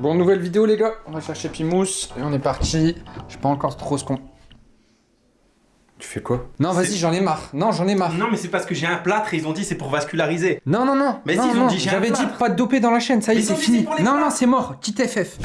Bon, nouvelle vidéo les gars, on va chercher Pimous et on est parti. Je sais pas encore trop ce qu'on... Tu fais quoi? Non, vas-y, j'en ai marre. Non, j'en ai marre. Non, mais c'est parce que j'ai un plâtre et ils ont dit c'est pour vasculariser. Non, non, non. Mais non, si, ils ont non, dit, j'ai un J'avais dit plâtre. pas de dopé dans la chaîne, ça y est, c'est fini. Non, non, c'est mort. Quitte FF.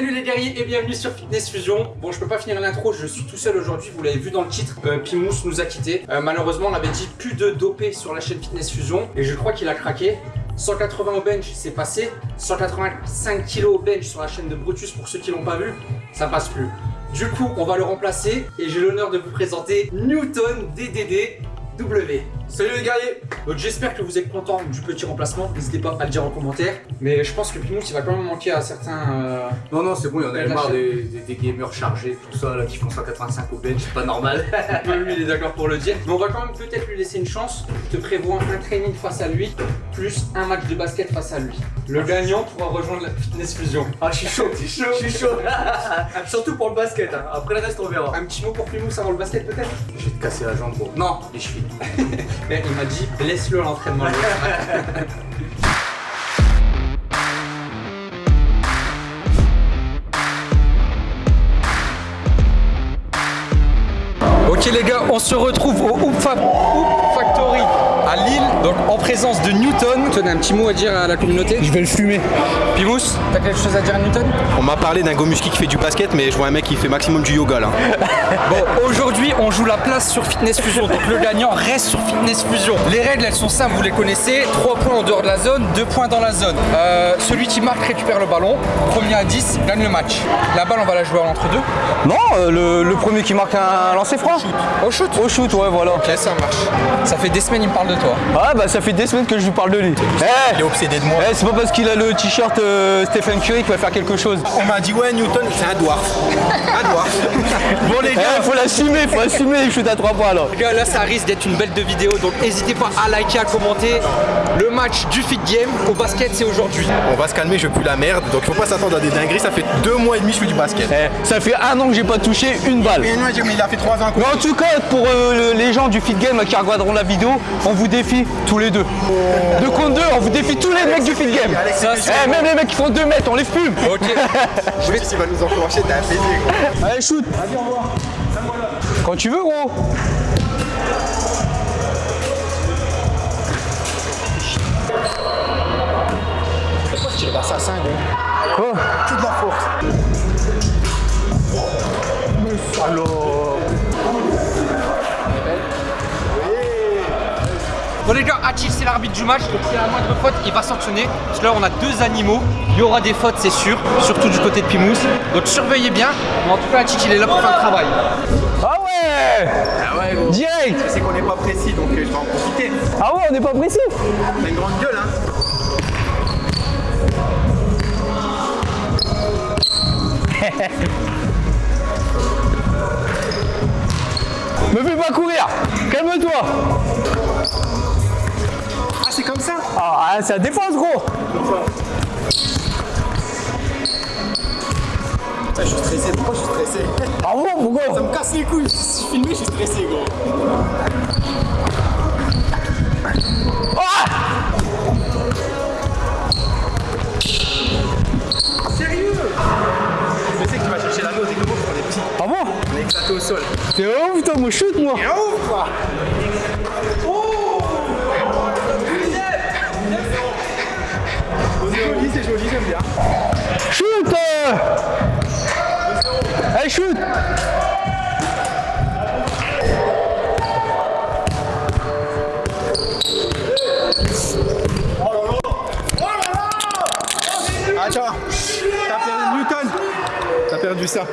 Salut les guerriers et bienvenue sur Fitness Fusion. Bon, je peux pas finir l'intro, je suis tout seul aujourd'hui, vous l'avez vu dans le titre. Euh, Pimous nous a quittés. Euh, malheureusement, on avait dit plus de dopé sur la chaîne Fitness Fusion et je crois qu'il a craqué. 180 au bench, c'est passé. 185 kg au bench sur la chaîne de Brutus, pour ceux qui l'ont pas vu, ça passe plus. Du coup, on va le remplacer et j'ai l'honneur de vous présenter Newton DDD W. Salut les guerriers Donc j'espère que vous êtes contents du petit remplacement, n'hésitez pas à le dire en commentaire. Mais je pense que Pimous il va quand même manquer à certains... euh, Non, non, c'est bon, il y en avait marre des, des, des gamers chargés, tout ça, là, qui font 185 au bench, c'est pas normal. Même lui il est d'accord pour le dire. Mais on va quand même peut-être lui laisser une chance. Je te prévois un training face à lui, plus un match de basket face à lui. Le gagnant pourra rejoindre la Fitness Fusion. Ah, je suis chaud, je suis chaud. Surtout pour le basket, hein. après le reste, on verra. Un petit mot pour Pimous avant le basket peut-être? Je vais te casser la jambe, gros. Non, les chevilles. Mais il m'a dit laisse-le à l'entraînement. Ok les gars, on se retrouve au Factory à Lille, donc en présence de Newton. Tu as un petit mot à dire à la communauté Je vais le fumer. Pimous, t'as quelque chose à dire à Newton? On m'a parlé d'un Gomuski qui fait du basket, mais je vois un mec qui fait maximum du yoga là. Bon, aujourd'hui, on joue la place sur Fitness Fusion. Donc le gagnant reste sur Fitness Fusion. Les règles, elles sont simples, vous les connaissez. 3 points en dehors de la zone, 2 points dans la zone. Euh, celui qui marque récupère le ballon. Premier à 10 gagne le match. La balle, on va la jouer en entre deux. Non, euh, le, le premier qui marque un lancer franc. Au shoot. Au shoot, ouais, voilà. Ok, ça marche. Ça fait des semaines, il me parle de toi. Ah, bah ça fait des semaines que je lui parle de lui. Eh, Il est obsédé de moi. eh, c'est pas parce qu'il a le t-shirt euh, Stephen Curry qu'il va faire quelque chose. On m'a dit ouais Newton, c'est un dwarf. Un. Bon les Eh, gars, faut l'assumer, faut assumer, il shoot à 3 points là. Les gars, là, ça risque d'être une belle de vidéo. Donc n'hésitez pas à liker, à commenter. Le match du Fit Game au basket, c'est aujourd'hui. on va se calmer, je pue la merde, donc faut pas s'attendre à des dingueries, ça fait deux mois et demi que je fais du basket. Eh, ça fait un an que j'ai pas touché une balle. Mais il a fait trois ans Mais en tout cas, pour euh, le- les gens du Fit Game qui regarderont la vidéo, on vous défie tous les deux. Deux contre deux, défie tous les mecs du Fit Game. Ça, c'est- Eh, même les mecs qui font 2 mètres, on les fume. Ok. Je vais s'il va nous enclencher, t'as un gros. Allez, shoot. Quand tu veux, gros. Quoi Que de la force. Les gars, Hachil c'est l'arbitre du match, donc s'il a la moindre faute, il va sanctionner. Parce que là on a deux animaux, il y aura des fautes c'est sûr, surtout du côté de Pimous. Donc surveillez bien, mais en tout cas Hachil il est là pour faire le travail. Ah ouais Ah ouais gros. Direct C'est qu'on n'est pas précis, donc euh, je vais en profiter. Ah ouais, on n'est pas précis T'as une grande gueule hein. Me fais pas courir Calme-toi comme ça. Ah, c'est la défense, gros. Putain, je suis stressé, pourquoi je suis stressé? Ah bon, Ça pourquoi me casse les couilles, je suis filmé, je suis stressé gros. Sérieux? Je sais que tu vas chercher la dose et que moi pour les petits. Ah bon On est éclaté au sol. T'es ouf, putain, moi shoot, moi. Et ouf quoi joli, c'est joli, j'aime bien. Shoot euh Allez, shoot Attends, t'as perdu Newton. T'as perdu ça.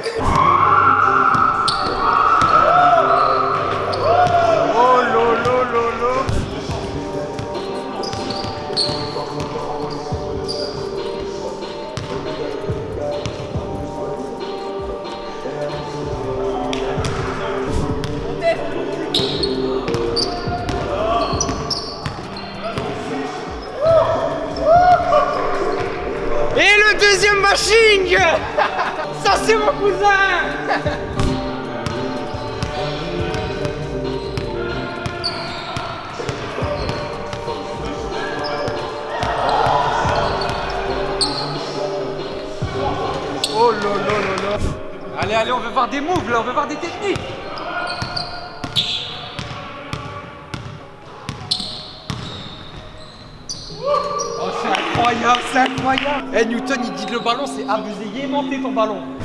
Allez, allez, on veut voir des moves là, on veut voir des techniques. Oh, c'est incroyable, c'est incroyable. Eh, Newton, il dit que le ballon, c'est abusé. Il est aimanté ton ballon.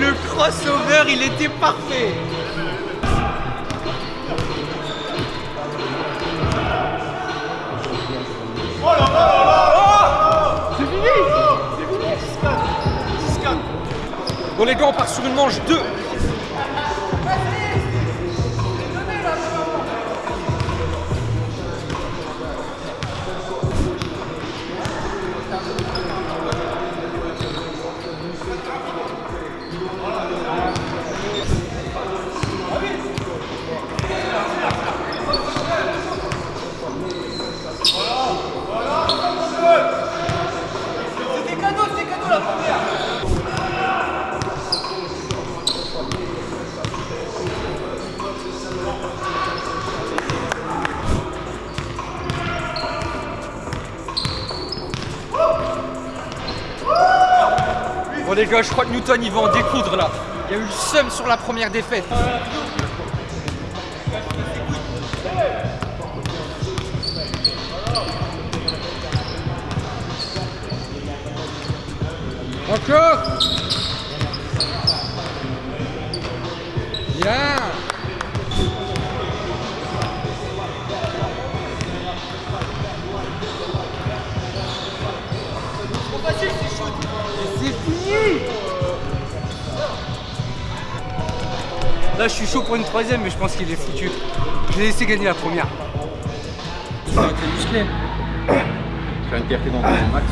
Le crossover, il était parfait. Bon les gars, on part sur une manche 2 je crois que Newton il va en découdre là. Il y a eu le seum sur la première défaite. Encore Là, je suis chaud pour une troisième, mais je pense qu'il est foutu. Je l'ai laissé gagner la première. Tu as été musclé. Faire une fierté dans ton max.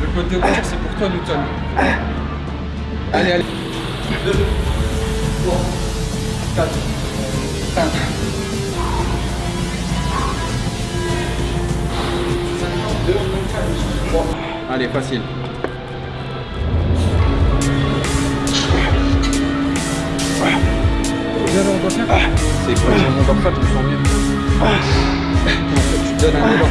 Le côté obscur, c'est pour toi, Newton. Allez, allez. 2, 3, 4, 5. Allez, facile. C'est quoi J'ai mon dorsal, je me sens mieux. En fait, tu donnes un élan.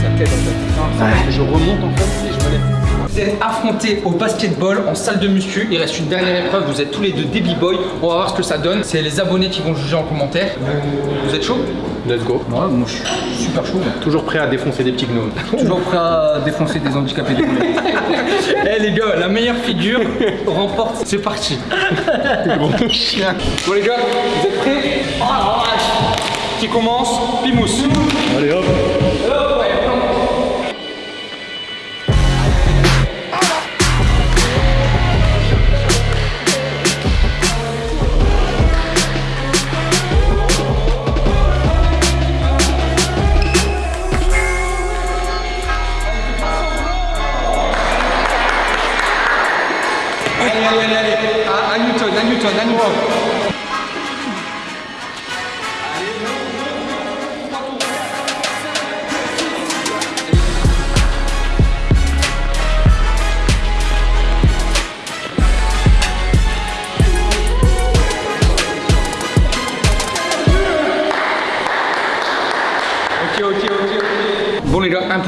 Ça t'aide en fait. Parce que je remonte en fait et je me lève. Vous êtes affrontés au basketball en salle de muscu. Il reste une dernière épreuve. Vous êtes tous les deux des b-boys. On va voir ce que ça donne. C'est les abonnés qui vont juger en commentaire. Vous, êtes chaud? Let's go. Ouais, moi je suis super chaud. Toujours prêt à défoncer des petits gnomes. Toujours prêt à défoncer des handicapés des Eh les gars, la meilleure figure remporte. C'est parti. bon chien. Bon les gars, vous êtes prêts? Oh. Qui commence? Pimous. Allez hop.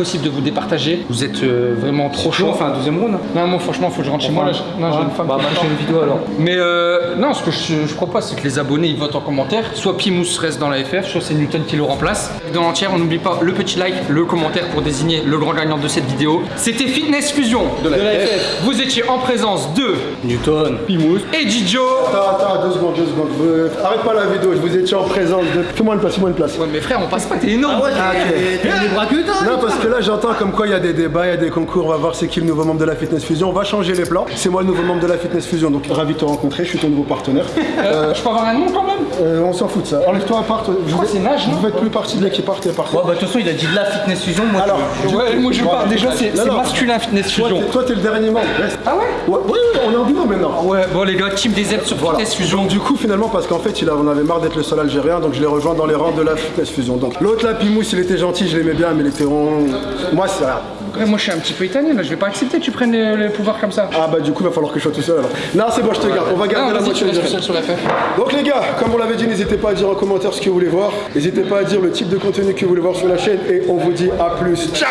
Impossible de vous départager. Vous êtes euh, vraiment trop chaud. Enfin, un deuxième round. Non, moi franchement, faut que je rentre chez moi. Là, je- non, j'ai une femme Bah, qui chaîne vidéo alors. Mais euh, non, ce que je, je propose, c'est que les abonnés ils votent en commentaire. Soit Pimous reste dans la FF, soit c'est Newton qui le remplace. Dans l'entière, on n'oublie pas le petit like, le commentaire pour désigner le grand gagnant de cette vidéo. C'était Fitness Fusion de la, FF. Vous étiez en présence de Newton. Pimous et Gijo. Attends, attends, deux secondes, deux secondes. Euh, arrête pas la vidéo, je vous étiez en présence de. Fais-moi une place, fais-moi une place. Ouais, mais frère, on passe pas, t'es énorme. Ah, ok. Non, parce que là, j'entends comme quoi il y a des débats, il y a des concours. On va voir c'est qui le nouveau membre de la Fitness Fusion. On va changer les plans. C'est moi le nouveau membre de la Fitness Fusion, donc ravi de te rencontrer. Je suis ton nouveau partenaire. Euh, je peux avoir un nom quand même? Euh, on s'en fout de ça. Enlève-toi à part. Je crois que c'est Nage, non Vous faites plus partie de l'équipe, partez, partez. Ouais, bah, de toute façon, il a dit de la fitness fusion. Moi, Alors, Ouais, moi je parle déjà, c'est masculin Fitness Fusion. toi, t'es le dernier membre. Ah ouais Ouais, ouais, ouais, on est en binôme maintenant. Ouais, bon les gars, team des aides sur Voilà. Fitness Fusion. Donc du coup finalement parce qu'en fait il a- on avait marre d'être le seul algérien donc je l'ai rejoint dans les rangs de la fitness fusion. Donc l'autre là Pimous il était gentil, je l'aimais bien mais il était rond. Moi c'est rien. Ouais, moi je suis un petit peu italien là, je vais pas accepter que tu prennes les pouvoirs comme ça. Ah bah du coup il va falloir que je sois tout seul alors. Non c'est bon je te garde, on va garder Non, la moitié sur FF. Donc les gars, comme on l'avait dit, n'hésitez pas à dire en commentaire ce que vous voulez voir. N'hésitez pas à dire le type de contenu que vous voulez voir sur la chaîne et on vous dit à plus. Ciao